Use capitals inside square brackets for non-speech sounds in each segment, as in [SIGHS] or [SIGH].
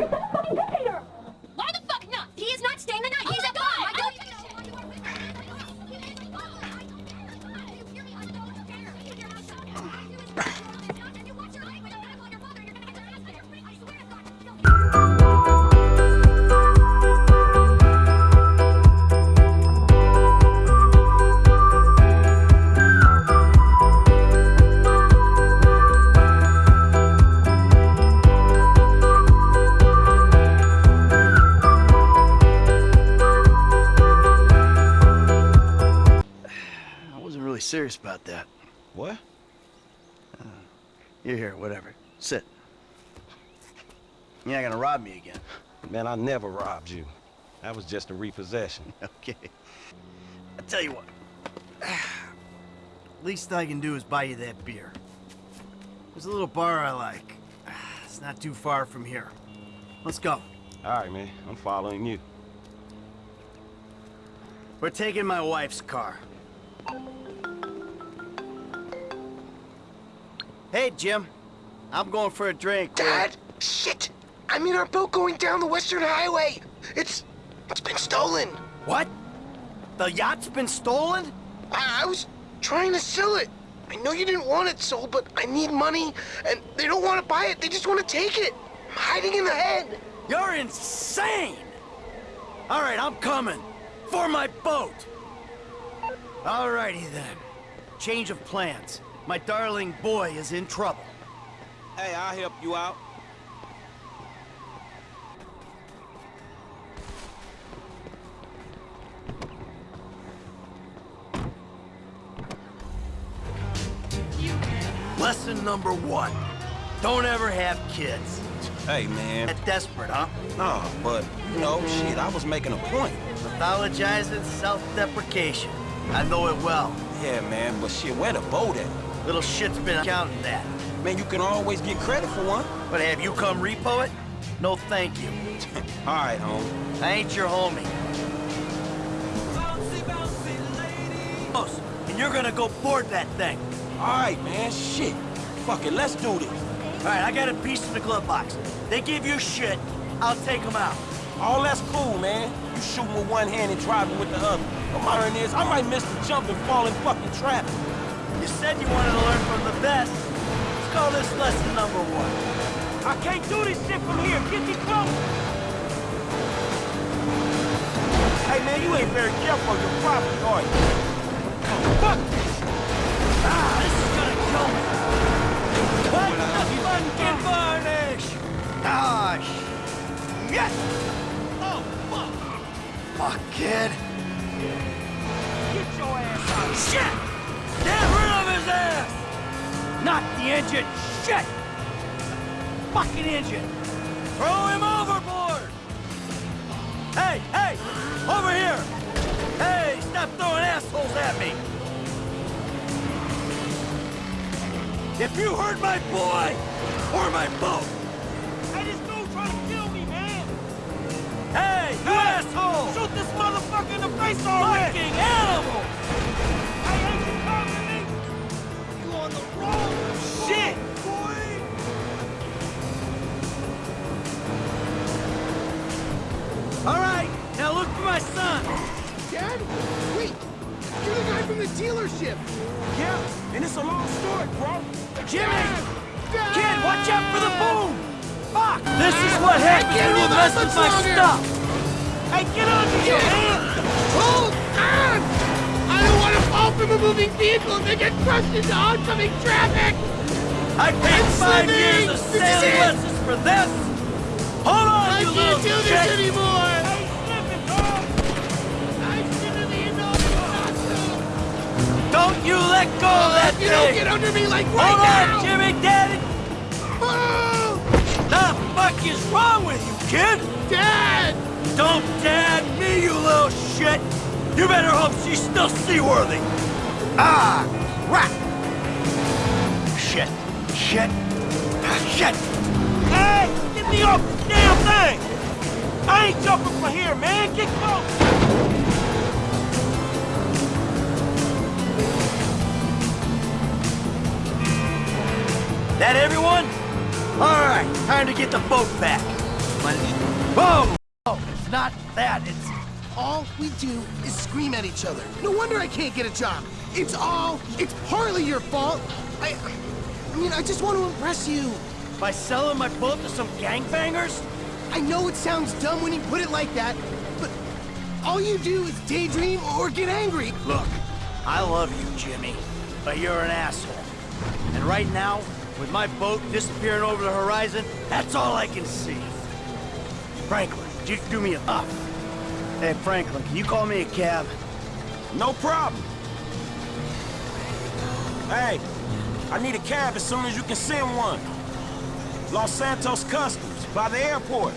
Ha ha ha! Serious about that. What? Uh, You're here, whatever. Sit. You're not gonna rob me again. Man, I never robbed you. That was just a repossession. [LAUGHS] Okay. I tell you what. [SIGHS] Least I can do is buy you that beer. There's a little bar I like. [SIGHS] It's not too far from here. Let's go. All right, man. I'm following you. We're taking my wife's car. Hey, Jim. I'm going for a drink. Dad! Shit! I'm in our boat going down the Western Highway! It's... it's been stolen! What? The yacht's been stolen? I, I was trying to sell it! I know you didn't want it sold, but I need money, and they don't want to buy it, they just want to take it! I'm hiding in the head! You're insane! All right, I'm coming. For my boat! Alrighty then. Change of plans. My darling boy is in trouble. Hey, I'll help you out. Lesson number one. Don't ever have kids. Hey, man. Get desperate, huh? No, but, you know, shit, I was making a point. Pathologizing self-deprecation. I know it well. Yeah, man, but shit, where the boat at? Little shit's been counting that. Man, you can always get credit for one. But have you come repo it? No thank you. [LAUGHS] All right, home. I ain't your homie. Close, And you're gonna go board that thing. All right, man, shit. Fuck it, let's do this. All right, I got a piece in the glove box. They give you shit, I'll take them out. All that's cool, man. You shooting with one hand and driving with the other. But my is, I might miss the jump and fall in fucking traffic. You said you wanted to learn from the best. Let's call this lesson number one. I can't do this shit from here. Get these boats. Hey, man, you ain't very careful of your property, are you? Fuck this! Ah, this is gonna kill me. What Shit! Fucking engine! Throw him overboard! Hey, hey! Over here! Hey, stop throwing assholes at me! If you hurt my boy, or my boat, Hey, this dude trying to kill me, man. hey, you asshole! Shoot this motherfucker in the face already. Yeah, and it's a long story, bro. Jimmy! Kid, watch out for the boom! Fuck! This is what happens when you mess with my stuff! Hey, get under your hand. Hold on! Oh, I don't want to fall from a moving vehicle and then get crushed into oncoming traffic! I paid five years of sailing lessons for this! Hold on, I you can't little do this shit! anymore! Don't you let go of that You don't thing! get under me like right Hold now! on, Jimmy, Daddy! Oh! The fuck is wrong with you, kid? Dad! Don't dad me, you little shit! You better hope she's still seaworthy! Ah, crap! Shit, shit, ah, shit! Hey, get me off this damn thing. I ain't jumping from here, man. Get close. That everyone? All right, time to get the boat back. Whoa! Oh, it's not that, it's... All we do is scream at each other. No wonder I can't get a job. It's all, it's partly your fault. I, I mean, I just want to impress you. By selling my boat to some gangbangers? I know it sounds dumb when you put it like that, but all you do is daydream or get angry. Look, I love you, Jimmy, but you're an asshole. And right now, with my boat disappearing over the horizon, that's all I can see. Franklin, you do me a up. Hey, Franklin, can you call me a cab? No problem. Hey, I need a cab as soon as you can send one. Los Santos Customs, by the airport.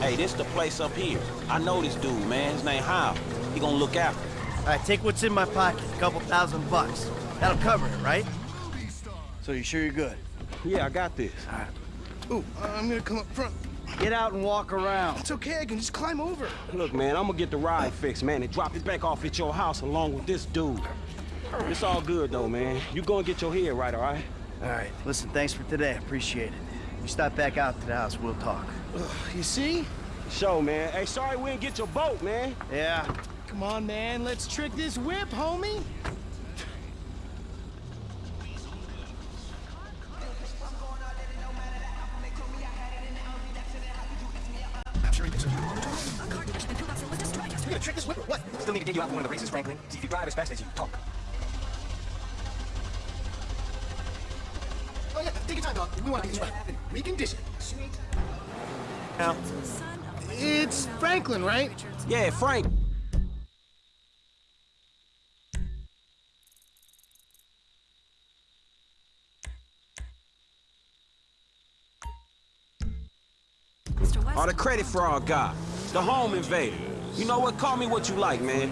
Hey, this the place up here. I know this dude, man. His name Hal. He gonna look after. me. All right, take what's in my pocket, a couple thousand bucks. That'll cover it, right? So you sure you're good? Yeah, I got this. All right. Ooh, uh, I'm gonna come up front. Get out and walk around. It's okay, I can just climb over. Look, man, I'm gonna get the ride fixed, man, and drop it back off at your house along with this dude. It's all good, though, man. You gonna get your head right, all right? All right, listen, thanks for today. Appreciate it. You stop back out to the house, we'll talk. You see? Show, man. Hey, sorry we didn't get your boat, man. Yeah, Come on, man, let's trick this whip, homie. We're gonna trick this whip or what? Still need to get you out for one of the races, Franklin. See if you drive as fast as you talk. Oh yeah, take your time, dog. We want to get right. Recondition. Now, It's Franklin, right? yeah, Frank. Or the credit fraud guy, the home invader. You know what? Call me what you like, man.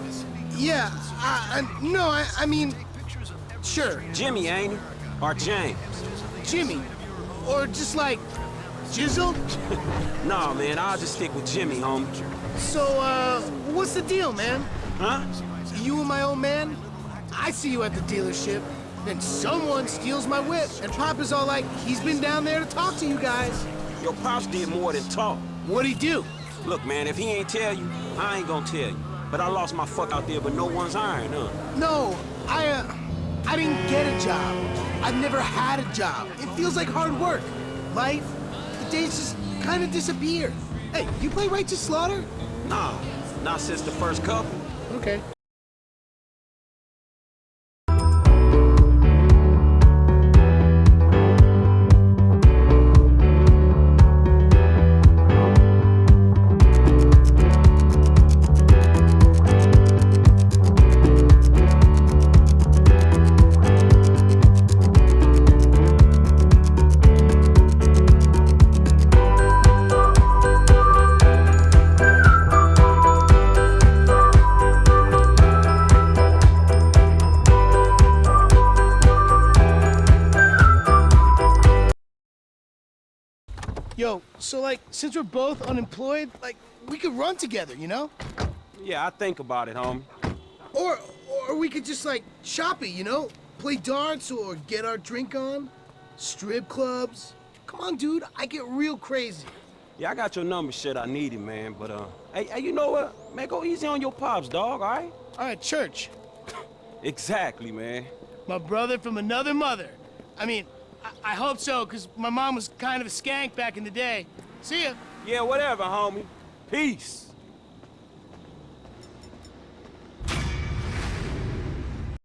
Yeah, I, I, no, I, I mean, sure, Jimmy, ain't he? Or James? Jimmy. Or just like, Jizzle. [LAUGHS] Nah, man, I'll just stick with Jimmy, homie. So, uh, what's the deal, man? Huh? You and my old man? I see you at the dealership. Then someone steals my whip, and Papa's all like, he's been down there to talk to you guys. Your pops did more than talk. What'd he do? Look, man, if he ain't tell you, I ain't gonna tell you. But I lost my fuck out there, but no one's iron, huh? No, I, uh, I didn't get a job. I've never had a job. It feels like hard work. Life, the days just kind of disappear. Hey, you play Righteous Slaughter? Nah, not since the first couple. Okay. So like, since we're both unemployed, like, we could run together, you know? Yeah, I think about it, homie. Or, or we could just like shop it, you know? Play darts or get our drink on. Strip clubs. Come on, dude, I get real crazy. Yeah, I got your number shit I need it, man. But, uh, hey, hey, you know what? Man, go easy on your pops, dog, all right? All right, church. [LAUGHS] Exactly, man. My brother from another mother. I mean, I, I hope so, because my mom was kind of a skank back in the day. See ya. Yeah, whatever, homie. Peace.